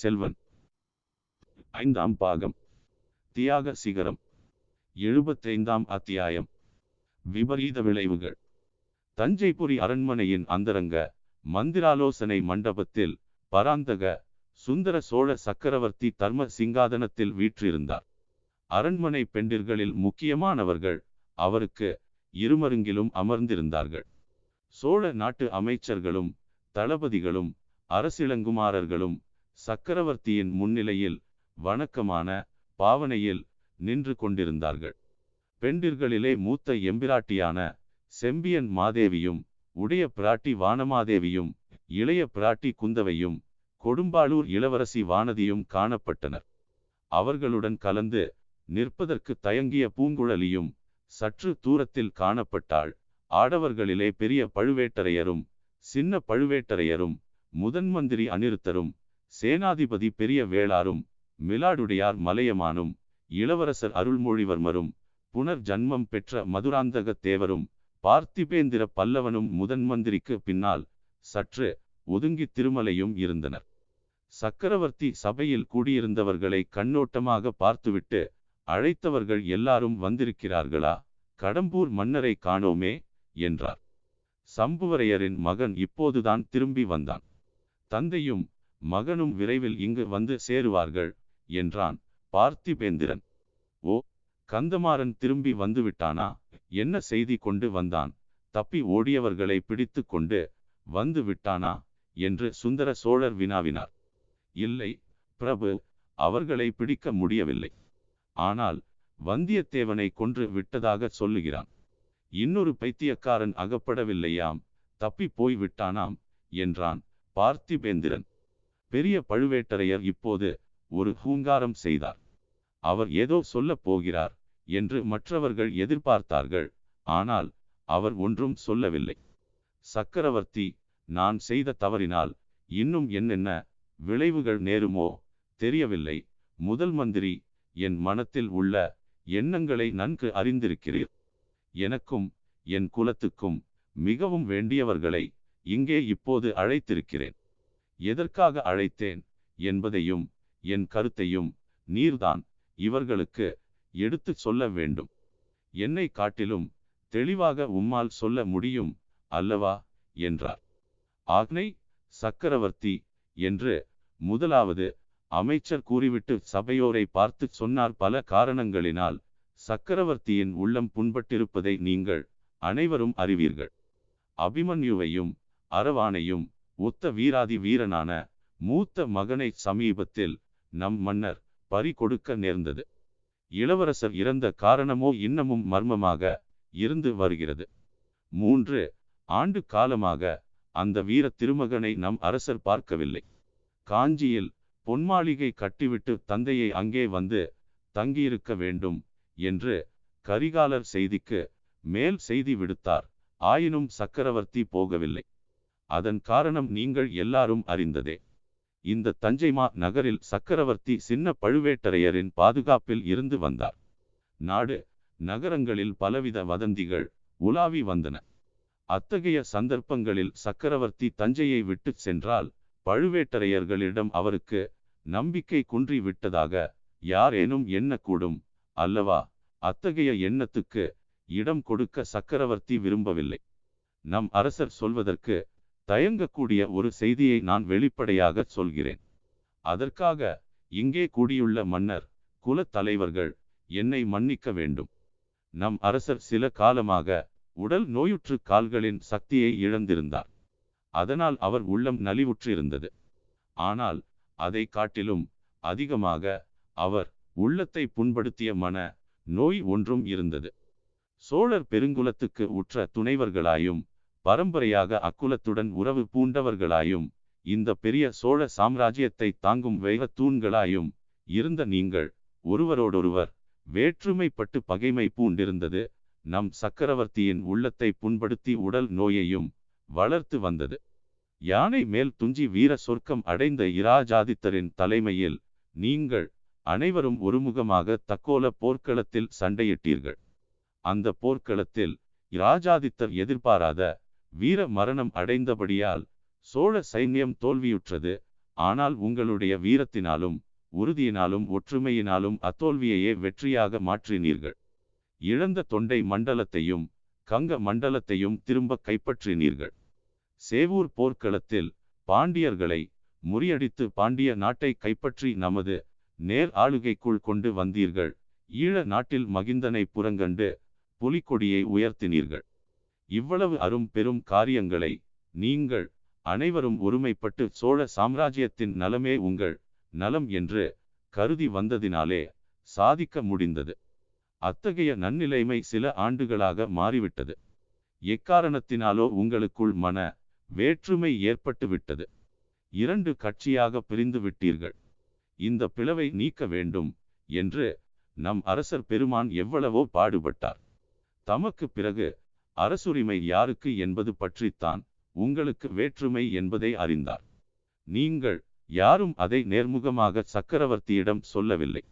செல்வன். ஐந்தாம் பாகம். தியாக சிகரம். எழுபத்தைந்தாம் அத்தியாயம். விபரீத விளைவுகள். தஞ்சைபுரி அரண்மனையின் அந்தரங்க மந்திராலோசனை மண்டபத்தில் பராந்தக சுந்தர சோழ சக்கரவர்த்தி தர்ம சிங்காதனத்தில் வீற்றிருந்தார். அரண்மனை பெண்டிர்களில் முக்கியமானவர்கள் அவருக்கு இருமருங்கிலும் அமர்ந்திருந்தார்கள். சோழ நாட்டு அமைச்சர்களும் தளபதிகளும் அரசிளங்குமாரர்களும் சக்கரவர்த்தியின் முன்னிலையில் வணக்கமான பாவனையில் நின்று கொண்டிருந்தார்கள். பெண்டிர்களிலே மூத்த எம்பிராட்டியான செம்பியன் மாதேவியும் உடைய பிராட்டி வானமாதேவியும் இளைய பிராட்டி குந்தவையும் கொடும்பாளூர் இளவரசி வானதியும் காணப்பட்டனர். அவர்களுடன் கலந்து நிற்பதற்கு தயங்கிய பூங்குழலியும் சற்று தூரத்தில் காணப்பட்டாள். ஆடவர்களிலே பெரிய பழுவேட்டரையரும் சின்ன பழுவேட்டரையரும் முதன்மந்திரி அனிருத்தரும் சேனாதிபதி பெரிய வேளாரும் மிலாடுடையார் மலையமானும் இளவரசர் அருள்மொழிவர்மரும் புனர் ஜன்மம் பெற்ற மதுராந்தக தேவரும் பார்த்திபேந்திர பல்லவனும் முதன் மந்திரிக்கு பின்னால் சற்று ஒதுங்கி திருமலையும் இருந்தனர். சக்கரவர்த்தி சபையில் கூடியிருந்தவர்களை கண்ணோட்டமாக பார்த்துவிட்டு அழைத்தவர்கள் எல்லாரும் வந்திருக்கிறார்களா? கடம்பூர் மன்னரை காணோமே? என்றார். சம்புவரையரின் மகன் இப்போதுதான் திரும்பி வந்தான். தந்தையும் மகனும் விரைவில் இங்கு வந்து சேருவார்கள் என்றான் பார்த்திபேந்திரன். ஓ கந்தமாறன் திரும்பி வந்துவிட்டானா? என்ன செய்தி கொண்டு வந்தான்? தப்பி ஓடியவர்களை பிடித்து கொண்டு வந்து விட்டானா? என்று சுந்தர சோழர் வினாவினார். இல்லை பிரபு அவர்களை பிடிக்க முடியவில்லை. ஆனால் வந்தியத்தேவனை கொன்று விட்டதாக சொல்லுகிறான். இன்னொரு பைத்தியக்காரன் அகப்படவில்லையாம் தப்பி போய் விட்டானாம் என்றான் பார்த்திபேந்திரன். பெரிய பழுவேட்டரையர் இப்போது ஒரு ஹூங்காரம் செய்தார். அவர் ஏதோ சொல்லப் போகிறார் என்று மற்றவர்கள் எதிர்பார்த்தார்கள் ஆனால் அவர் ஒன்றும் சொல்லவில்லை. சக்கரவர்த்தி நான் செய்த தவறினால் இன்னும் என்னென்ன விளைவுகள் நேருமோ தெரியவில்லை. முதல் மந்திரி என் மனத்தில் உள்ள எண்ணங்களை நன்கு அறிந்திருக்கிறீர். எனக்கும் என் குலத்துக்கும் மிகவும் வேண்டியவர்களை இங்கே இப்போது அழைத்திருக்கிறேன். எதற்காக அழைத்தேன் என்பதையும் என் கருத்தையும் நீர்தான் இவர்களுக்கு எடுத்துச் சொல்ல வேண்டும். என்னை காட்டிலும் தெளிவாக உம்மால் சொல்ல முடியும் அல்லவா? என்றார். ஆக்னை சக்கரவர்த்தி என்று முதலாவது அமைச்சர் கூறிவிட்டு சபையோரை பார்த்து சொன்னார். பல காரணங்களினால் சக்கரவர்த்தியின் உள்ளம் புண்பட்டிருப்பதை நீங்கள் அனைவரும் அறிவீர்கள். அபிமன்யுவையும் அரவானையும் ஒத்த வீராதி வீரனான மூத்த மகனை சமீபத்தில் நம் மன்னர் பறி கொடுக்க நேர்ந்தது. இளவரசர் இறந்த காரணமோ இன்னமும் மர்மமாக இருந்து வருகிறது. மூன்று ஆண்டு காலமாக அந்த வீர திருமகனை நம் அரசர் பார்க்கவில்லை. காஞ்சியில் பொன்மாளிகை கட்டிவிட்டு தந்தையை அங்கே வந்து தங்கியிருக்க வேண்டும் என்று கரிகாலர் செய்திக்கு மேல் செய்தி விடுத்தார். ஆயினும் சக்கரவர்த்தி போகவில்லை. அதன் காரணம் நீங்கள் எல்லாரும் அறிந்ததே. இந்த தஞ்சைமா நகரில் சக்கரவர்த்தி சின்ன பழுவேட்டரையரின் பாதுகாப்பில் இருந்து வந்தார். நாடு நகரங்களில் பலவித வதந்திகள் உலாவி வந்தன. அத்தகைய சந்தர்ப்பங்களில் சக்கரவர்த்தி தஞ்சையை விட்டு சென்றால் பழுவேட்டரையர்களிடம் அவருக்கு நம்பிக்கை குன்றி விட்டதாக யாரேனும் எண்ணக்கூடும் அல்லவா? அத்தகைய எண்ணத்துக்கு இடம் கொடுக்க சக்கரவர்த்தி விரும்பவில்லை. நம் அரசர் சொல்வதற்கு தயங்கக்கூடிய ஒரு செய்தியை நான் வெளிப்படையாக சொல்கிறேன். அதற்காக இங்கே கூடியுள்ள மன்னர் குலத் தலைவர்கள் என்னை மன்னிக்க வேண்டும். நம் அரசர் சில காலமாக உடல் நோயுற்று கால்களின் சக்தியை இழந்திருந்தார். அதனால் அவர் உள்ளம் நலிவுற்றிருந்தது. ஆனால் அதை காட்டிலும் அதிகமாக அவர் உள்ளத்தை புண்படுத்திய மன நோய் ஒன்றும் இருந்தது. சோழர் பெருங்குலத்துக்கு உற்ற துணைவர்களாயும் பரம்பரையாக அக்குலத்துடன் உறவு பூண்டவர்களாயும் இந்த பெரிய சோழ சாம்ராஜ்யத்தை தாங்கும் வேக தூண்களாயும் இருந்த நீங்கள் ஒருவரோடொருவர் வேற்றுமைப்பட்டு பகைமை பூண்டிருந்தது நம் சக்கரவர்த்தியின் உள்ளத்தை புண்படுத்தி உடல் நோயையும் வளர்த்து வந்தது. யானை மேல் துஞ்சி வீர சொர்க்கம் அடைந்த இராஜாதித்தரின் தலைமையில் நீங்கள் அனைவரும் ஒருமுகமாக தக்கோல போர்க்களத்தில் சண்டையிட்டீர்கள். அந்த போர்க்களத்தில் இராஜாதித்தர் எதிர்பாராத வீர மரணம் அடைந்தபடியால் சோழ சைன்யம் தோல்வியுற்றது. ஆனால் உங்களுடைய வீரத்தினாலும் உறுதியினாலும் ஒற்றுமையினாலும் அத்தோல்வியையே வெற்றியாக மாற்றினீர்கள். இழந்த தொண்டை மண்டலத்தையும் கங்க மண்டலத்தையும் திரும்ப கைப்பற்றினீர்கள். சேவூர் போர்க்களத்தில் பாண்டியர்களை முறியடித்து பாண்டிய நாட்டை கைப்பற்றி நமது நேர் ஆளுகைக்குள் கொண்டு வந்தீர்கள். ஈழ நாட்டில் மகிந்தனை புறங்கண்டு புலிக்கொடியை உயர்த்தினீர்கள். இவ்வளவு அரும் பெரும் காரியங்களை நீங்கள் அனைவரும் ஒருமைப்பட்டு சோழ சாம்ராஜ்யத்தின் நலமே உங்கள் நலம் என்று கருதி வந்ததினாலே சாதிக்க முடிந்தது. அத்தகைய நன்னிலைமை சில ஆண்டுகளாக மாறிவிட்டது. எக்காரணத்தினாலோ உங்களுக்குள் மன வேற்றுமை ஏற்பட்டு விட்டது. இரண்டு கட்சியாக பிரிந்து விட்டீர்கள். இந்த பிளவை நீக்க வேண்டும் என்று நம் அரசர் பெருமான் எவ்வளவோ பாடுபட்டார். தமக்கு பிறகு அரசுரிமை யாருக்கு என்பது பற்றித்தான் உங்களுக்கு வேற்றுமை என்பதை அறிந்தார். நீங்கள் யாரும் அதை நேர்முகமாக சக்கரவர்த்தியிடம் சொல்லவில்லை.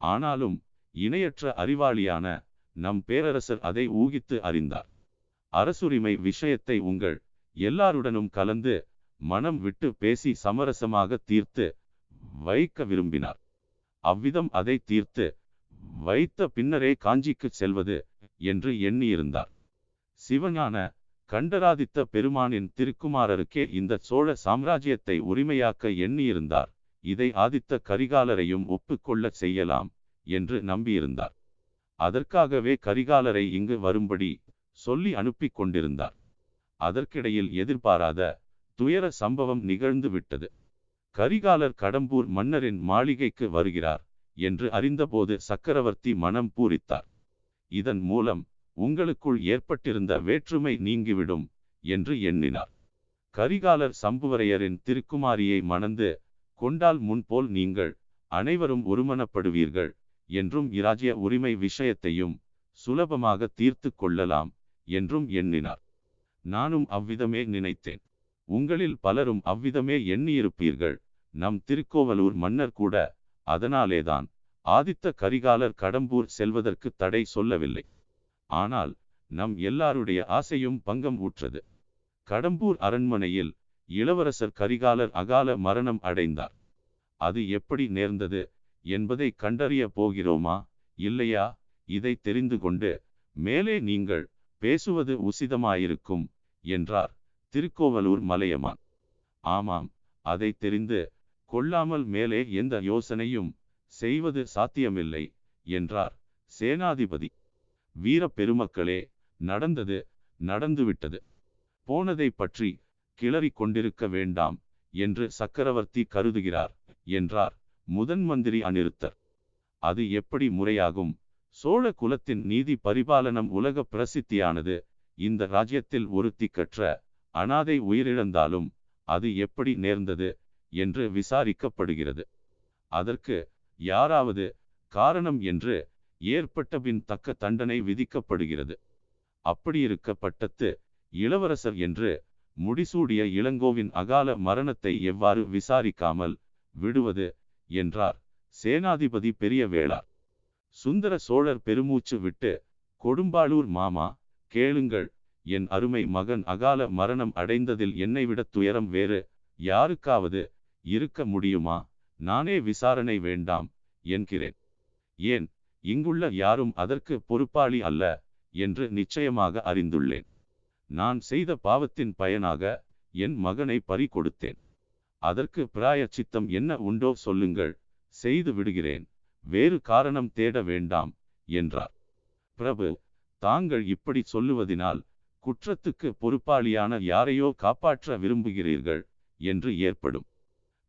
ஆனாலும் இணையற்ற அறிவாளியான நம் பேரரசர் அதை ஊகித்து அறிந்தார். அரசுரிமை விஷயத்தை உங்கள் எல்லாருடனும் கலந்து மனம் விட்டு பேசி சமரசமாக தீர்த்து வைக்க விரும்பினார். அவ்விதம் அதை தீர்த்து வைத்த பின்னரே காஞ்சிக்கு செல்வது என்று எண்ணியிருந்தார். சிவஞான கண்டராதித்த பெருமானின் திருக்குமாரருக்கே இந்த சோழ சாம்ராஜ்யத்தை உரிமையாக்க எண்ணியிருந்தார். இதை ஆதித்த கரிகாலரையும் ஒப்புக்கொள்ள செய்யலாம் என்று நம்பியிருந்தார். அதற்காகவே கரிகாலரை இங்கு வரும்படி சொல்லி அனுப்பி கொண்டிருந்தார். அதற்கிடையில் எதிர்பாராத துயர சம்பவம் நிகழ்ந்து விட்டது. கரிகாலர் கடம்பூர் மன்னரின் மாளிகைக்கு வருகிறார் என்று அறிந்தபோது சக்கரவர்த்தி மனம் பூரித்தார். இதன் மூலம் உங்களுக்குள் ஏற்பட்டிருந்த வேற்றுமை நீங்கிவிடும் என்று எண்ணினார். கரிகாலர் சம்புவரையரின் திருக்குமாரியை மணந்து கொண்டால் முன்போல் நீங்கள் அனைவரும் ஒருமனப்படுவீர்கள் என்றும் இராஜ்ய உரிமை விஷயத்தையும் சுலபமாக தீர்த்து கொள்ளலாம் என்றும் எண்ணினார். நானும் அவ்விதமே நினைத்தேன். உங்களில் பலரும் அவ்விதமே எண்ணியிருப்பீர்கள். நம் திருக்கோவலூர் மன்னர் கூட அதனாலேதான் ஆதித்த கரிகாலர் கடம்பூர் செல்வதற்கு தடை சொல்லவில்லை. ஆனால் நம் எல்லாருடைய ஆசையும் பங்கம் ஊற்றது. கடம்பூர் அரண்மனையில் இளவரசர் கரிகாலர் அகால மரணம் அடைந்தார். அது எப்படி நேர்ந்தது என்பதை கண்டறிய போகிறோமா? இல்லையா? இதை தெரிந்து கொண்டு மேலே நீங்கள் பேசுவது உசிதமாயிருக்கும் என்றார் திருக்கோவலூர் மலையமான். ஆமாம் அதை தெரிந்து கொள்ளாமல் மேலே எந்த யோசனையும் செய்வது சாத்தியமில்லை என்றார் சேனாதிபதி. வீர பெருமக்களே நடந்தது நடந்துவிட்டது. போனதை பற்றி கிளறி கொண்டிருக்க வேண்டாம் என்று சக்கரவர்த்தி கருதுகிறார் என்றார் முதன் மந்திரி அநிருத்தர் அது எப்படி முறையாகும்? சோழ குலத்தின் நீதி பரிபாலனம் உலக பிரசித்தியானது. இந்த ராஜ்யத்தில் ஒரு கற்ற அனாதை உயிரிழந்தாலும் அது எப்படி நேர்ந்தது என்று விசாரிக்கப்படுகிறது. அதற்கு யாராவது காரணம் என்று ஏற்பட்டபின் தக்க தண்டனை விதிக்கப்படுகிறது. அப்படியிருக்க பட்டத்து இளவரசர் என்று முடிசூடிய இளங்கோவின் அகால மரணத்தை எவ்வாறு விசாரிக்காமல் விடுவது என்றார். சேனாதிபதி பெரிய வேளார் சுந்தர சோழர் பெருமூச்சு விட்டு கொடும்பாளூர் மாமா கேளுங்கள். என் அருமை மகன் அகால மரணம் அடைந்ததில் என்னை விட துயரம் வேறு. யாருக்காவது இருக்க முடியுமா? நானே விசாரணை வேண்டாம் என்கிறேன். ஏன்? இங்குள்ள யாரும் அதற்கு பொறுப்பாளி அல்ல என்று நிச்சயமாக அறிந்துள்ளேன். நான் செய்த பாவத்தின் பயனாக என் மகனை பறி கொடுத்தேன் அதற்கு பிராயச்சித்தம் என்ன உண்டோ சொல்லுங்கள் செய்து விடுகிறேன் வேறு காரணம் தேட வேண்டாம் என்றார். பிரபு தாங்கள் இப்படி சொல்லுவதினால் குற்றத்துக்கு பொறுப்பாளியான யாரையோ காப்பாற்ற விரும்புகிறீர்கள் என்று ஏற்படும்.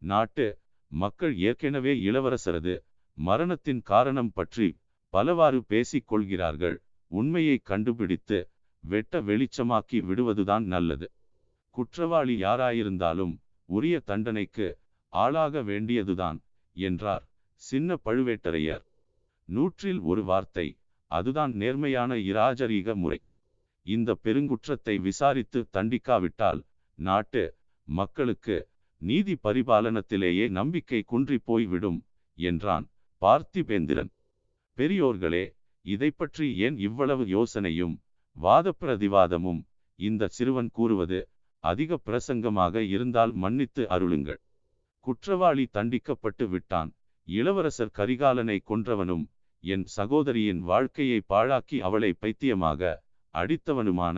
நாட்டு மக்கள் ஏற்கனவே இளவரசரது மரணத்தின் காரணம் பற்றி பலவாறு பேசிக் கொள்கிறார்கள் உண்மையை கண்டுபிடித்து வெட்ட வெளிச்சமாக்கி விடுவதுதான் நல்லது. குற்றவாளி யாராயிருந்தாலும் உரிய தண்டனைக்கு ஆளாக வேண்டியதுதான் என்றார் சின்ன பழுவேட்டரையர். நூற்றில் ஒரு வார்த்தை அதுதான் நேர்மையான இராஜரீக முறை. இந்த பெருங்குற்றத்தை விசாரித்து தண்டிக்காவிட்டால் நாட்டு மக்களுக்கு நீதி பரிபாலனத்திலேயே நம்பிக்கை குன்றி போய்விடும் என்றான் பார்த்திபேந்திரன். பெரியோர்களே இதை பற்றி ஏன் இவ்வளவு யோசனையும் வாத பிரதிவாதமும் இந்த சிறுவன் கூறுவது அதிக பிரசங்கமாக இருந்தால் மன்னித்து அருளுங்கள். குற்றவாளி தண்டிக்கப்பட்டு விட்டான். இளவரசர் கரிகாலனை கொன்றவனும் என் சகோதரியின் வாழ்க்கையை பாழாக்கி அவளை பைத்தியமாக அடித்தவனுமான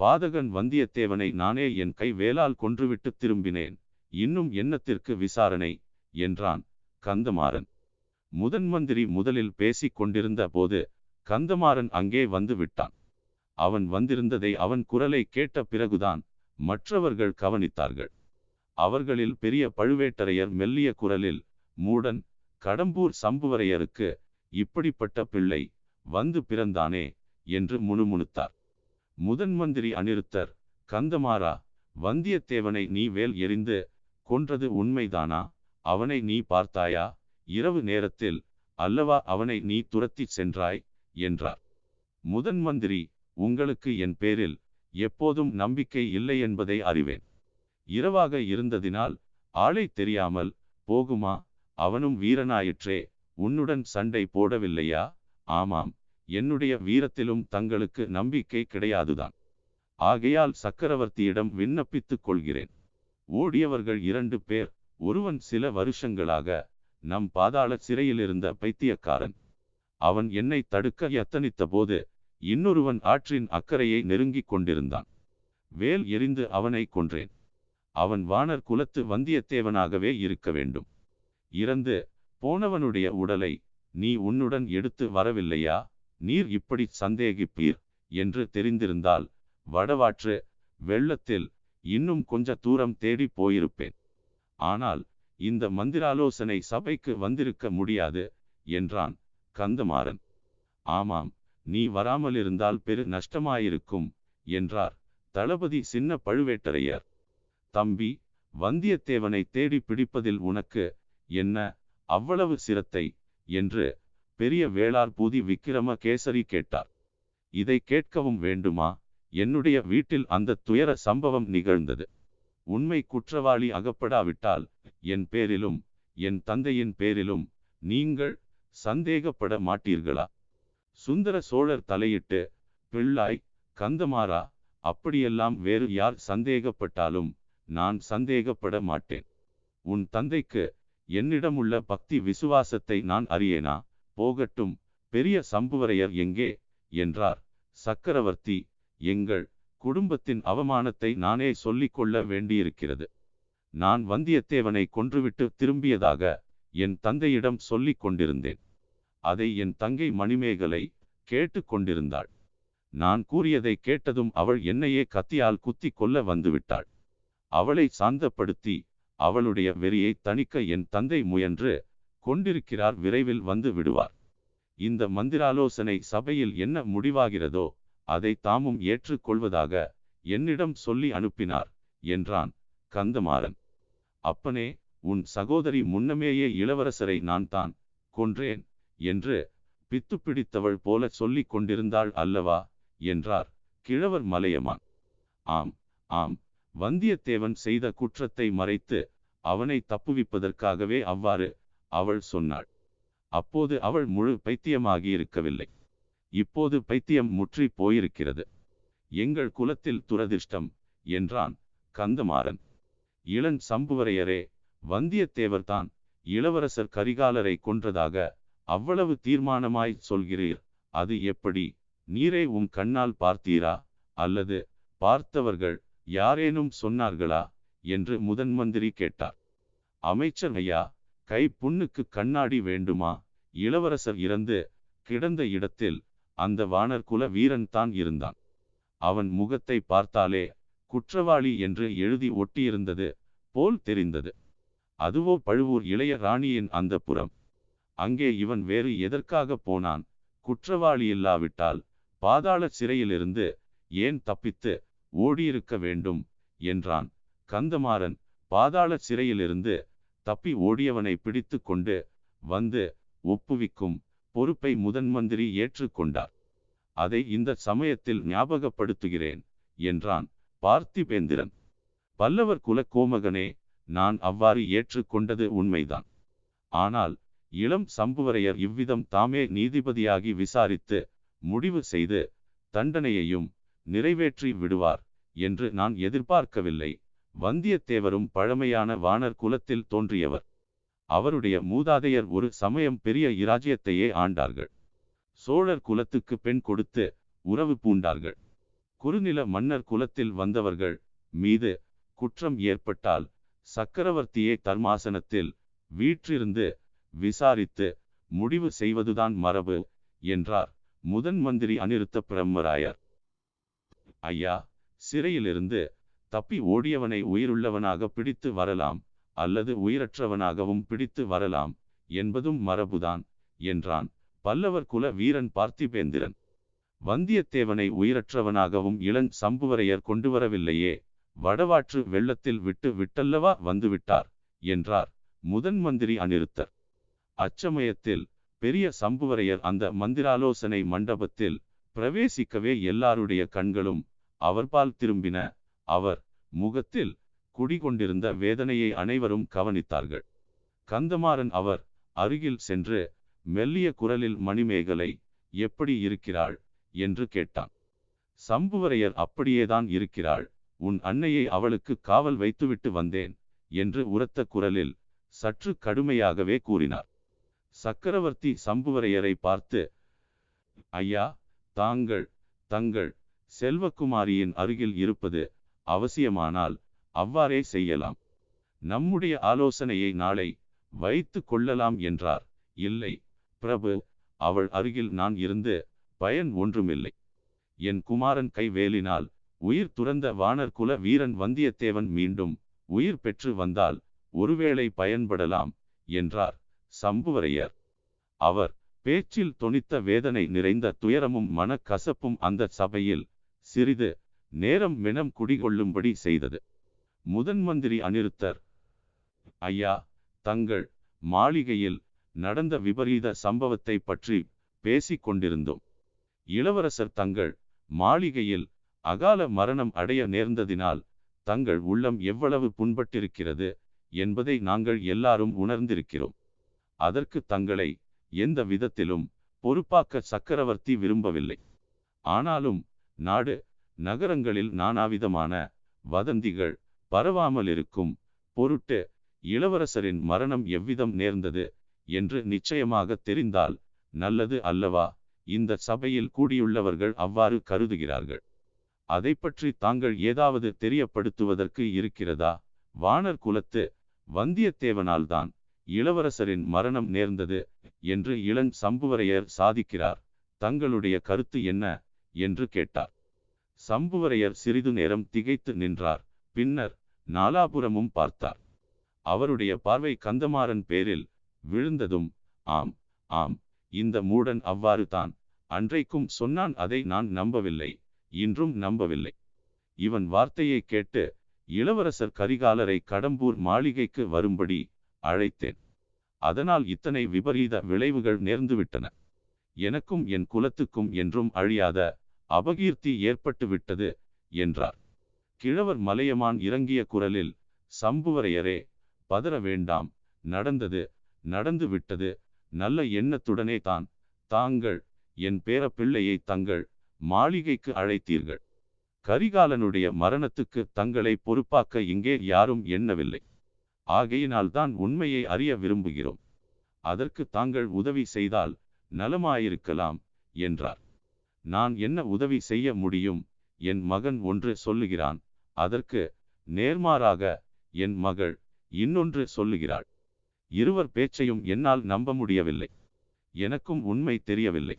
பாதகன் வந்தியத்தேவனை நானே என் கை வேலால் கொன்றுவிட்டு திரும்பினேன். இன்னும் என்னத்திற்கு விசாரணை? என்றான் கந்தமாறன். முதன் மந்திரி முதலில் பேசிக் கொண்டிருந்த போது கந்தமாறன் அங்கே வந்து விட்டான். அவன் வந்திருந்ததை அவன் குரலை கேட்ட பிறகுதான் மற்றவர்கள் கவனித்தார்கள். அவர்களில் பெரிய பழுவேட்டரையர் மெல்லிய குரலில் மூடன் கடம்பூர் சம்புவரையருக்கு இப்படிப்பட்ட பிள்ளை வந்து பிறந்தானே என்று முணுமுணுத்தார். முதன் மந்திரி அனிருத்தர் கந்தமாறா வந்தியத்தேவனை நீ வேல் எறிந்து கொன்றது உண்மைதானா? அவனை நீ பார்த்தாயா? இரவு நேரத்தில் அல்லவா அவனை நீ துரத்தி சென்றாய்? என்றார். முதன் மந்திரி உங்களுக்கு என் பேரில் எப்போதும் நம்பிக்கை இல்லை என்பதை அறிவேன். இரவாக இருந்ததினால் ஆளை தெரியாமல் போகுமா? அவனும் வீரனாயிற்றே உன்னுடன் சண்டை போடவில்லையா? ஆமாம் என்னுடைய வீரத்திலும் தங்களுக்கு நம்பிக்கை கிடையாதுதான். ஆகையால் சக்கரவர்த்தியிடம் விண்ணப்பித்துக் கொள்கிறேன். ஓடியவர்கள் இரண்டு பேர் ஒருவன் சில வருஷங்களாக நம் பாதாள சிறையிலிருந்த பைத்தியக்காரன். அவன் என்னை தடுக்க எத்தனித்த போது இன்னொருவன் ஆற்றின் அக்கறையை நெருங்கிக் கொண்டிருந்தான். வேல் எரிந்து அவனை கொன்றேன். அவன் வானர் குலத்து வந்தியத்தேவனாகவே இருக்க வேண்டும். இறந்து போனவனுடைய உடலை நீ உன்னுடன் எடுத்து வரவில்லையா? நீர் இப்படி சந்தேகிப்பீர் என்று தெரிந்திருந்தால் வடவாற்று வெள்ளத்தில் இன்னும் கொஞ்ச தூரம் தேடி போயிருப்பேன். ஆனால் இந்த மந்திராலோசனை சபைக்கு வந்திருக்க முடியாது என்றான் கந்தமாறன். ஆமாம் நீ வராமலிருந்தால் பெரு நஷ்டமாயிருக்கும் என்றார் தளபதி சின்ன பழுவேட்டரையர். தம்பி வந்தியத்தேவனை தேடி பிடிப்பதில் உனக்கு என்ன அவ்வளவு சிரத்தை? என்று பெரிய வேளார் பூதி விக்கிரம கேசரி கேட்டார். இதை கேட்கவும் வேண்டுமா? என்னுடைய வீட்டில் அந்த துயர சம்பவம் நிகழ்ந்தது. உண்மை குற்றவாளி அகப்படாவிட்டால் என் பேரிலும் என் தந்தையின் பேரிலும் நீங்கள் சந்தேகப்பட மாட்டீர்களா? சுந்தர சோழர் தலையிட்டு பிள்ளாய் கந்தமாறா அப்படியெல்லாம் வேறு யார் சந்தேகப்பட்டாலும் நான் சந்தேகப்பட மாட்டேன். உன் தந்தைக்கு என்னிடமுள்ள பக்தி விசுவாசத்தை நான் அறியேனா? போகட்டும் பெரிய சம்புவரையர் எங்கே? என்றார். சக்கரவர்த்தி எங்கள் குடும்பத்தின் அவமானத்தை நானே சொல்லிக் கொள்ள வேண்டியிருக்கிறது. நான் வந்தியத்தேவனை கொன்றுவிட்டு திரும்பியதாக என் தந்தையிடம் சொல்லிக் கொண்டிருந்தேன். அதை என் தங்கை மணிமேகலை கேட்டு கொண்டிருந்தாள். நான் கூறியதை கேட்டதும் அவள் என்னையே கத்தியால் குத்தி கொல்ல வந்துவிட்டாள். அவளை சாந்தப்படுத்தி அவளுடைய வெறியை தணிக்க என் தந்தை முயன்று கொண்டிருக்கிறார் விரைவில் வந்து விடுவார். இந்த மந்திராலோசனை சபையில் என்ன முடிவாகிறதோ அதை தாமும் ஏற்றுக்கொள்வதாக என்னிடம் சொல்லி அனுப்பினார் என்றான் கந்தமாறன். அப்பனே உன் சகோதரி முன்னமேயே இளவரசரை நான் தான் கொன்றேன் என்று பித்து பிடித்தவள் போல சொல்லிக் கொண்டிருந்தாள் அல்லவா? என்றார் கிழவர் மலையமான். ஆம் ஆம் வந்தியத்தேவன் செய்த குற்றத்தை மறைத்து அவனை தப்புவிப்பதற்காகவே அவ்வாறு அவள் சொன்னாள். அப்போது அவள் முழு பைத்தியமாகி இருக்கவில்லை இப்போது பைத்தியம் முற்றி போயிருக்கிறது. எங்கள் குலத்தில் துரதிர்ஷ்டம் என்றான் கந்தமாறன். இளன் சம்புவரையரே வந்தியத்தேவர்தான் இளவரசர் கரிகாலரை கொன்றதாக அவ்வளவு தீர்மானமாய் சொல்கிறீர். அது எப்படி? நீரே உம் கண்ணால் பார்த்தீரா? அல்லது பார்த்தவர்கள் யாரேனும் சொன்னார்களா? என்று முதன் மந்திரி கேட்டார். அமைச்சர் ஐயா கை புண்ணுக்கு கண்ணாடி வேண்டுமா? இளவரசர் இறந்து கிடந்த இடத்தில் அந்த வானர் குல வீரன் தான் இருந்தான். அவன் முகத்தை பார்த்தாலே குற்றவாளி என்று எழுதி ஒட்டியிருந்தது போல் தெரிந்தது. அதுவோ பழுவூர் இளைய ராணியின் அந்த புறம். அங்கே இவன் வேறு எதற்காக போனான்? குற்றவாளி இல்லாவிட்டால் பாதாள சிறையிலிருந்து ஏன் தப்பித்து ஓடியிருக்க வேண்டும்? என்றான். கந்தமாறன் பாதாள சிறையிலிருந்து தப்பி ஓடியவனை பிடித்து கொண்டு வந்து ஒப்புவிக்கும் பொறுப்பை முதன் மந்திரி ஏற்றுக்கொண்டார். அதை இந்த சமயத்தில் ஞாபகப்படுத்துகிறேன் என்றான். பார்த்திபேந்திரன். பல்லவர் குல கோமகனே நான் அவ்வாறு ஏற்றுக்கொண்டது உண்மைதான். ஆனால் இளம் சம்புவரையர் இவ்விதம் தாமே நீதிபதியாகி விசாரித்து முடிவு செய்து தண்டனையையும் நிறைவேற்றி விடுவார் என்று நான் எதிர்பார்க்கவில்லை. வந்தியத்தேவரும் பழமையான வானர் குலத்தில் தோன்றியவர். அவருடைய மூதாதையர் ஒரு சமயம் பெரிய இராஜ்யத்தையே ஆண்டார்கள். சோழர் குலத்துக்கு பெண் கொடுத்து உறவு பூண்டார்கள். குறுநில மன்னர் குலத்தில் வந்தவர்கள் மீது குற்றம் ஏற்பட்டால் சக்கரவர்த்தியே தர்மாசனத்தில் வீற்றிருந்து விசாரித்து முடிவு செய்வதுதான் மரபு என்றார் முதன் மந்திரி அனிருத்த பிரம்மராயர். ஐயா சிறையிலிருந்து தப்பி ஓடியவனை உயிருள்ளவனாக பிடித்து வரலாம் அல்லது உயிரற்றவனாகவும் பிடித்து வரலாம் என்பதும் மரபுதான் என்றான் பல்லவர் குல வீரன் பார்த்திபேந்திரன். வந்தியத்தேவனை உயிரற்றவனாகவும் இளன் சம்புவரையர் கொண்டு வரவில்லையே வடவாற்று வெள்ளத்தில் விட்டு விட்டல்லவா வந்துவிட்டார் என்றார் முதன் மந்திரி அநிருத்தர் அச்சமயத்தில் பெரிய சம்புவரையர் அந்த மந்திராலோசனை மண்டபத்தில் பிரவேசிக்கவே எல்லாருடைய கண்களும் அவர்பால் திரும்பின. அவர் முகத்தில் குடிகொண்டிருந்த வேதனையை அனைவரும் கவனித்தார்கள். கந்தமாறன் அவர் அருகில் சென்று மெல்லிய குரலில் மணிமேகலை எப்படி இருக்கிறாள்? என்று கேட்டான். சம்புவரையர் அப்படியேதான் இருக்கிறாள். உன் அன்னையை அவளுக்கு காவல் வைத்துவிட்டு வந்தேன் என்று உரத்த குரலில் சற்று கடுமையாகவே கூறினார். சக்கரவர்த்தி சம்புவரையரை பார்த்து ஐயா தாங்கள் தங்கள் செல்வகுமாரியின் அருகில் இருப்பது அவசியமானால் அவ்வாறே செய்யலாம். நம்முடைய ஆலோசனையை நாளை வைத்து கொள்ளலாம் என்றார். இல்லை பிரபு அவள் அருகில் நான் இருந்து பயன் ஒன்றுமில்லை. என் குமாரன் கைவேலினால் உயிர் துறந்த வானர் குல வீரன் வந்தியத்தேவன் மீண்டும் உயிர் பெற்று வந்தால் ஒருவேளை பயன்படலாம் என்றார் சம்புவரையர். அவர் பேச்சில் தொனித்த வேதனை நிறைந்த துயரமும் மனக்கசப்பும் அந்த சபையில் சிறிது நேரம் மெனம் குடிகொள்ளும்படி செய்தது. முதன் மந்திரி அனிருத்தர் ஐயா தங்கள் மாளிகையில் நடந்த விபரீத சம்பவத்தை பற்றி பேசிக் கொண்டிருந்தோம். இளவரசர் தங்கள் மாளிகையில் அகால மரணம் அடைய நேர்ந்ததினால் தங்கள் உள்ளம் எவ்வளவு புண்பட்டிருக்கிறது என்பதை நாங்கள் எல்லாரும் உணர்ந்திருக்கிறோம். அதற்கு தங்களை எந்த விதத்திலும் பொறுப்பாக்க சக்கரவர்த்தி விரும்பவில்லை. ஆனாலும் நாடு நகரங்களில் நானாவிதமான வதந்திகள் பரவாமலிருக்கும் பொருட்டு இளவரசரின் மரணம் எவ்விதம் நேர்ந்தது என்று நிச்சயமாக தெரிந்தால் நல்லது அல்லவா? இந்த சபையில் கூடியுள்ளவர்கள் அவ்வாறு கருதுகிறார்கள். அதை பற்றி தாங்கள் ஏதாவது தெரியப்படுத்துவதற்கு இருக்கிறதா? வானர் குலத்து வந்தியத்தேவனால்தான் இளவரசரின் மரணம் நேர்ந்தது என்று இளன் சம்புவரையர் சாதிக்கிறார். தங்களுடைய கருத்து என்ன? என்று கேட்டார். சம்புவரையர் சிறிது நேரம் திகைத்து நின்றார். பின்னர் நாலாபுரமும் பார்த்தார். அவருடைய பார்வை கந்தமாறன் பேரில் விழுந்ததும் ஆம் ஆம் இந்த மூடன் அவ்வாறு தான் அன்றைக்கும் சொன்னான் அதை நான் நம்பவில்லை. இன்றும் நம்பவில்லை. இவன் வார்த்தையை கேட்டு இளவரசர் கரிகாலரை கடம்பூர் மாளிகைக்கு வரும்படி அழைத்தேன். அதனால் இத்தனை விபரீத விளைவுகள் நேர்ந்துவிட்டன. எனக்கும் என் குலத்துக்கும் என்றும் அழியாத அபகீர்த்தி ஏற்பட்டு விட்டது என்றார். கிழவர் மலையமான் இறங்கிய குரலில் சம்புவரையரே பதற வேண்டாம். நடந்தது நடந்து விட்டது நல்ல எண்ணத்துடனே தான் தாங்கள் என் பேரப்பிள்ளையை தங்கள் மாளிகைக்கு அழைத்தீர்கள். கரிகாலனுடைய மரணத்துக்கு தங்களை பொறுப்பாக்க இங்கே யாரும் எண்ணவில்லை. ஆகையினால் தான் உண்மையை அறிய விரும்புகிறோம். அதற்கு தாங்கள் உதவி செய்தால் நலமாயிருக்கலாம் என்றார். நான் என்ன உதவி செய்ய முடியும்? என் மகன் ஒன்று சொல்லுகிறான். அதற்கு நேர்மாறாக என் மகள் இன்னொன்று சொல்லுகிறாள். இருவர் பேச்சையும் என்னால் நம்ப முடியவில்லை. எனக்கும் உண்மை தெரியவில்லை.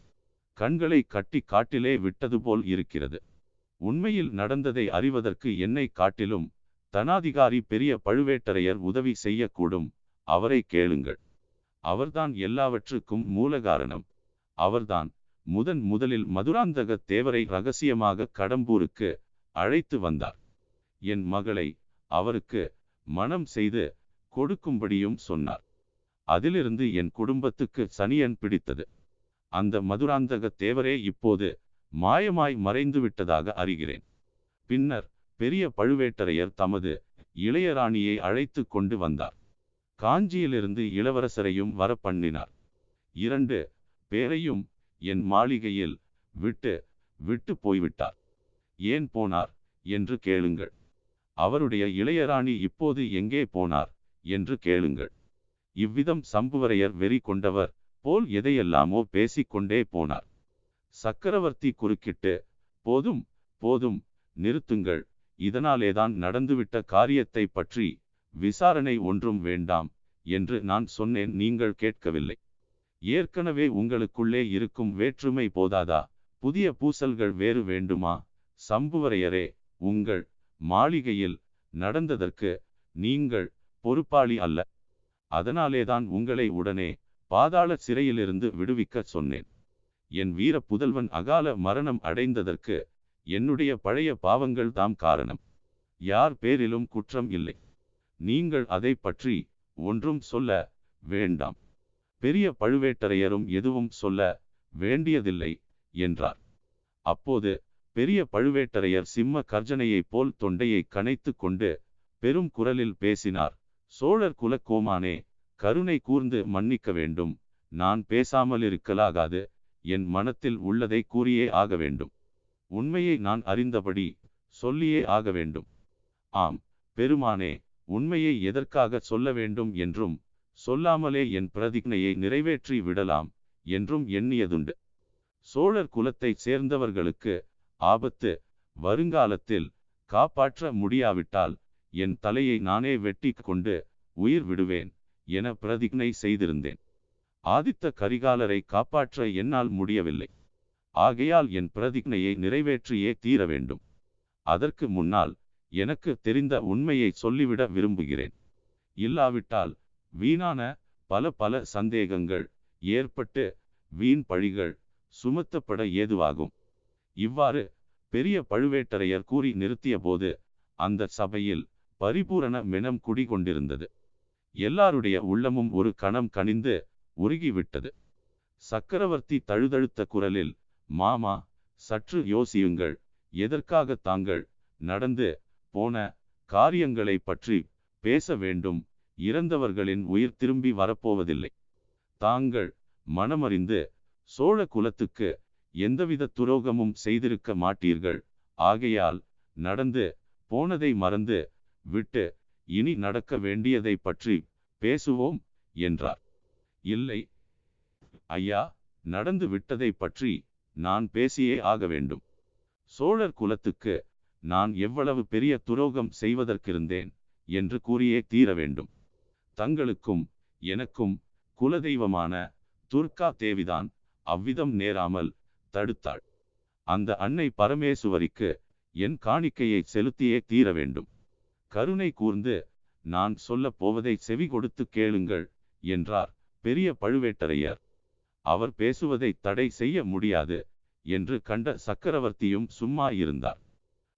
கண்களை கட்டி காட்டிலே விட்டது போல் இருக்கிறது. உண்மையில் நடந்ததை அறிவதற்கு என்னை காட்டிலும் தனாதிகாரி பெரிய பழுவேட்டரையர் உதவி செய்யக்கூடும். அவரை கேளுங்கள். அவர்தான் எல்லாவற்றுக்கும் மூலகாரணம். அவர்தான் முதன் முதலில் மதுராந்தக தேவரை ரகசியமாக கடம்பூருக்கு அழைத்து வந்தார். என் மகளை அவருக்கு மனம் செய்து கொடுக்கும்படியும் சொன்னார். அதிலிருந்து என் குடும்பத்துக்கு சனியன் பிடித்தது. அந்த மதுராந்தக தேவரே இப்போது மாயமாய் மறைந்து விட்டதாக அறிகிறேன். பின்னர் பெரிய பழுவேட்டரையர் தமது இளையராணியை அழைத்து கொண்டு வந்தார். காஞ்சியிலிருந்து இளவரசரையும் வர பண்ணினார் இரண்டு பேரையும் என் மாளிகையில் விட்டு விட்டு போய்விட்டார். ஏன் போனார் என்று கேளுங்கள். அவருடைய இளையராணி இப்போது எங்கே போனார் என்று கேளுங்கள். இவ்விதம் சம்புவரையர் வெறி கொண்டவர் போல் எதையெல்லாமோ பேசிக்கொண்டே போனார். சக்கரவர்த்தி குறுக்கிட்டு போதும் போதும் நிறுத்துங்கள். இதனாலேதான் நடந்துவிட்ட காரியத்தை பற்றி விசாரணை ஒன்றும் வேண்டாம் என்று நான் சொன்னேன். நீங்கள் கேட்கவில்லை. ஏற்கனவே உங்களுக்குள்ளே இருக்கும் வேற்றுமை போதாதா? புதிய பூசல்கள் வேறு வேண்டுமா? சம்புவரையரே உங்கள் மாளிகையில் நடந்ததற்கு நீங்கள் பொறுப்பாளி அல்ல. அதனாலேதான் உங்களை உடனே பாதாள சிறையிலிருந்து விடுவிக்க சொன்னேன். என் வீர புதல்வன் அகால மரணம் அடைந்ததற்கு என்னுடைய பழைய பாவங்கள் தாம் காரணம். யார் பேரிலும் குற்றம் இல்லை. நீங்கள் அதை பற்றி ஒன்றும் சொல்ல வேண்டாம். பெரிய பழுவேட்டரையரும் எதுவும் சொல்ல வேண்டியதில்லை என்றார். அப்போது பெரிய பழுவேட்டரையர் சிம்ம கர்ஜனையைப் போல் தொண்டையை கனைத்து கொண்டு பெரும் குரலில் பேசினார் சோழர் குலக்கோமானே கருணை கூர்ந்து மன்னிக்க வேண்டும். நான் பேசாமல் இருக்கலாகாது என் மனத்தில் உள்ளதை கூறியே ஆக வேண்டும். உண்மையை நான் அறிந்தபடி சொல்லியே ஆக வேண்டும். ஆம் பெருமானே உண்மையை எதற்காக சொல்ல வேண்டும் என்றும் சொல்லாமலே என் பிரதிக்னையை நிறைவேற்றி விடலாம் என்றும் எண்ணியதுண்டு. சோழர் குலத்தைச் சேர்ந்தவர்களுக்கு ஆபத்து வருங்காலத்தில் காப்பாற்ற முடியாவிட்டால் என் தலையை நானே வெட்டி கொண்டு உயிர் விடுவேன். என பிரதிஜை செய்திருந்தேன். ஆதித்த கரிகாலரை காப்பாற்ற என்னால் முடியவில்லை. ஆகையால் என் பிரதிஜையை நிறைவேற்றியே தீர வேண்டும். அதற்கு முன்னால் எனக்கு தெரிந்த உண்மையை சொல்லிவிட விரும்புகிறேன். இல்லாவிட்டால் வீணான பல பல சந்தேகங்கள் ஏற்பட்டு வீண் பழிகள் சுமத்தப்பட ஏதுவாகும். இவ்வாறு பெரிய பழுவேட்டரையர் கூறி நிறுத்திய போது அந்த சபையில் பரிபூரண மெனம் குடிகொண்டிருந்தது. எல்லாருடைய உள்ளமும் ஒரு கணம் கனிந்து உருகிவிட்டது. சக்கரவர்த்தி தழுதழுத்த குரலில் மாமா சற்று யோசியுங்கள். எதற்காக தாங்கள் நடந்து போன காரியங்களை பற்றி பேச வேண்டும். இறந்தவர்களின் உயிர் திரும்பி வரப்போவதில்லை. தாங்கள் மனமறிந்து சோழ குலத்துக்கு எந்தவித துரோகமும் செய்திருக்க மாட்டீர்கள். ஆகையால் நடந்து போனதை மறந்து விட்டு இனி நடக்க வேண்டியதை பற்றி பேசுவோம் என்றார். இல்லை. ஐயா நடந்து விட்டதை பற்றி நான் பேசியே ஆக வேண்டும். சோழர் குலத்துக்கு நான் எவ்வளவு பெரிய துரோகம் செய்வதற்கிருந்தேன் என்று கூறியே தீர வேண்டும். தங்களுக்கும் எனக்கும் குலதெய்வமான துர்கா தேவிதான் அவ்விதம் நேராமல் தடுத்தாள். அந்த அன்னை பரமேசுவரிக்கு என் காணிக்கையை செலுத்தியே தீர வேண்டும். கருணை கூர்ந்து நான் சொல்லப் போவதை செவி கொடுத்து கேளுங்கள் என்றார் பெரிய பழுவேட்டரையர். அவர் பேசுவதை தடை செய்ய முடியாது என்று கண்ட சக்கரவர்த்தியும் சும்மா இருந்தார்.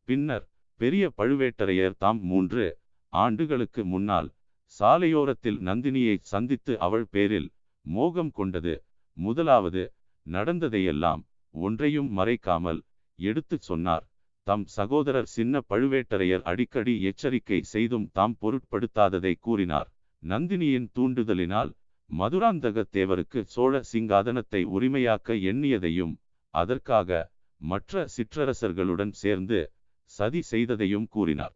பின்னர் பெரிய பழுவேட்டரையர் தாம் மூன்று ஆண்டுகளுக்கு முன்னால் சாலையோரத்தில் நந்தினியை சந்தித்து அவள் பேரில் மோகம் கொண்டது. முதலாவது நடந்ததையெல்லாம் ஒன்றையும் மறைக்காமல் எடுத்துச் சொன்னார். தம் சகோதரர் சின்ன பழுவேட்டரையர் அடிக்கடி எச்சரிக்கை செய்தும் தாம் பொருட்படுத்தாததை கூறினார். நந்தினியின் தூண்டுதலினால் மதுராந்தக தேவருக்கு சோழ சிங்காதனத்தை உரிமையாக்க எண்ணியதையும் அதற்காக மற்ற சிற்றரசர்களுடன் சேர்ந்து சதி செய்ததையும் கூறினார்.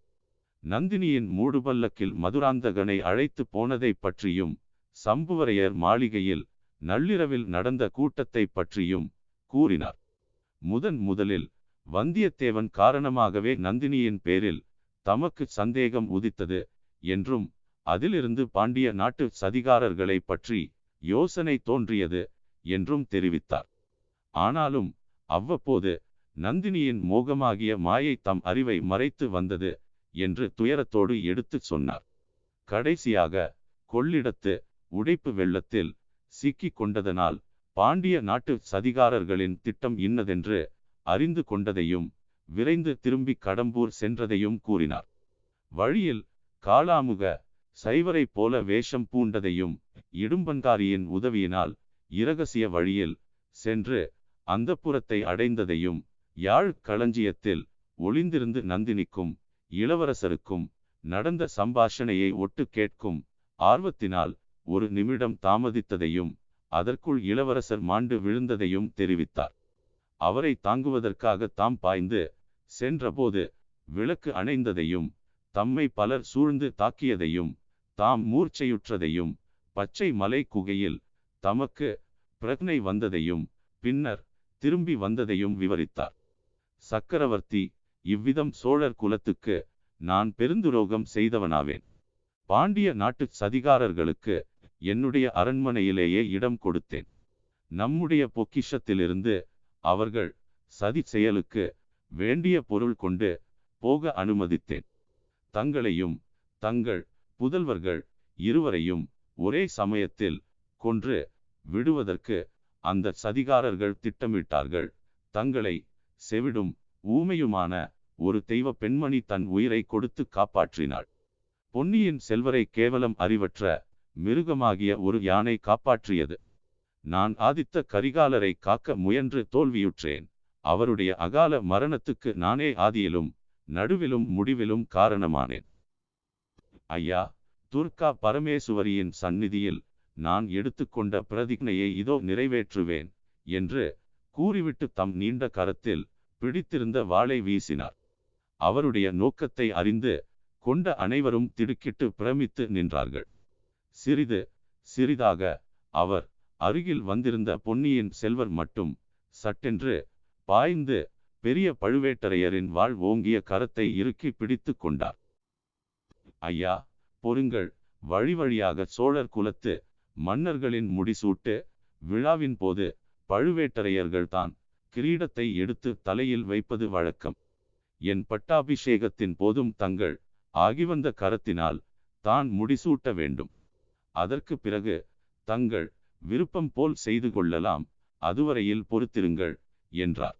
நந்தினியின் மூடுபல்லக்கில் மதுராந்தகனை அழைத்து போனதை பற்றியும் சம்புவரையர் மாளிகையில் நள்ளிரவில் நடந்த கூட்டத்தை பற்றியும் கூறினார். முதன் முதலில் வந்தியத்தேவன் காரணமாகவே நந்தினியின் பேரில் தமக்கு சந்தேகம் உதித்தது என்றும் அதிலிருந்து பாண்டிய நாட்டு சதிகாரர்களை பற்றி யோசனை தோன்றியது என்றும் தெரிவித்தார். ஆனாலும் அவ்வப்போது நந்தினியின் மோகமாகிய மாயை தம் அறிவை மறைத்து வந்தது என்று துயரத்தோடு எடுத்துச் சொன்னார். கடைசியாக கொள்ளிடத்து உடைப்பு வெள்ளத்தில் சிக்கிக் கொண்டதனால் பாண்டிய நாட்டு சதிகாரர்களின் திட்டம் இன்னதென்று அறிந்து கொண்டதையும் விரைந்து திரும்பி கடம்பூர் சென்றதையும் கூறினார். வழியில் காளாமுக சைவரை போல வேஷம் பூண்டதையும் இடும்பன்காரியின் உதவியினால் இரகசிய வழியில் சென்று அந்த புறத்தை அடைந்ததையும் யாழ் களஞ்சியத்தில் ஒளிந்திருந்து நந்தினிக்கும் இளவரசருக்கும் நடந்த சம்பாஷணையை ஒட்டு கேட்கும் ஆர்வத்தினால் ஒரு நிமிடம் தாமதித்ததையும் அதற்குள் இளவரசர் மாண்டு விழுந்ததையும் தெரிவித்தார். அவரை தாங்குவதற்காக தாம் பாய்ந்து சென்றபோது விளக்கு அணைந்ததையும் தம்மை பலர் சூழ்ந்து தாக்கியதையும் தாம் மூர்ச்சையுற்றதையும் பச்சை மலை குகையில் தமக்கு பிரக்னை வந்ததையும் பின்னர் திரும்பி வந்ததையும் விவரித்தார். சக்கரவர்த்தி இவ்விதம் சோழர் குலத்துக்கு நான் பெருந்துரோகம் செய்தவனாவேன். பாண்டிய நாட்டுச் சதிகாரர்களுக்கு என்னுடைய அரண்மனையிலேயே இடம் கொடுத்தேன். நம்முடைய பொக்கிஷத்திலிருந்து அவர்கள் சதி செயலுக்கு வேண்டிய பொருள் கொண்டு போக அனுமதித்தேன். தங்களையும் தங்கள் புதல்வர்கள் இருவரையும் ஒரே சமயத்தில் கொன்று விடுவதற்கு அந்த சதிகாரர்கள் திட்டமிட்டார்கள். தங்களை செவிடும் ஊமையுமான ஒரு தெய்வ பெண்மணி தன் உயிரை கொடுத்து காப்பாற்றினாள். பொன்னியின் செல்வரை கேவலம் அறிவற்ற மிருகமாகிய ஒரு யானை காப்பாற்றியது. நான் ஆதித்த கரிகாலரை காக்க முயன்று தோல்வியுற்றேன். அவருடைய அகால மரணத்துக்கு நானே ஆதியிலும் நடுவிலும் முடிவிலும் காரணமானேன். ஐயா துர்கா பரமேசுவரியின் சந்நிதியில் நான் எடுத்துக்கொண்ட பிரதிக்னையை இதோ நிறைவேற்றுவேன் என்று கூறிவிட்டு தம் நீண்ட கரத்தில் பிடித்திருந்த வாளை வீசினார். அவருடைய நோக்கத்தை அறிந்து கொண்ட அனைவரும் திடுக்கிட்டு பிரமித்து நின்றார்கள். சிறிது சிறிதாக அவர் அருகில் வந்திருந்த பொன்னியின் செல்வர் மட்டும் சட்டென்று பாய்ந்து பெரிய பழுவேட்டரையரின் வாழ் ஓங்கிய கரத்தை இறுக்கி பிடித்து கொண்டார். ஐயா பொருங்கள் வழி வழியாக சோழர் குலத்து மன்னர்களின் முடிசூட்டு விழாவின் போது பழுவேட்டரையர்கள்தான் கிரீடத்தை எடுத்து தலையில் வைப்பது வழக்கம். என் பட்டாபிஷேகத்தின் போதும் தங்கள் ஆகிவந்த கரத்தினால் தான் முடிசூட்ட வேண்டும். அதற்கு பிறகு தங்கள் விருப்பம் போல் செய்து கொள்ளலாம் அதுவரையில் பொறுத்திருங்கள் என்றார்.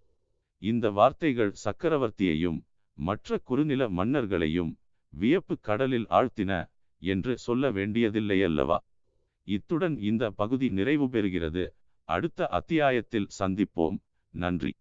இந்த வார்த்தைகள் சக்கரவர்த்தியையும் மற்ற குறுநில மன்னர்களையும் வியப்பு கடலில் ஆழ்த்தின என்று சொல்ல வேண்டியதில்லையல்லவா இத்துடன் இந்த பகுதி நிறைவு பெறுகிறது. அடுத்த அத்தியாயத்தில் சந்திப்போம். நன்றி.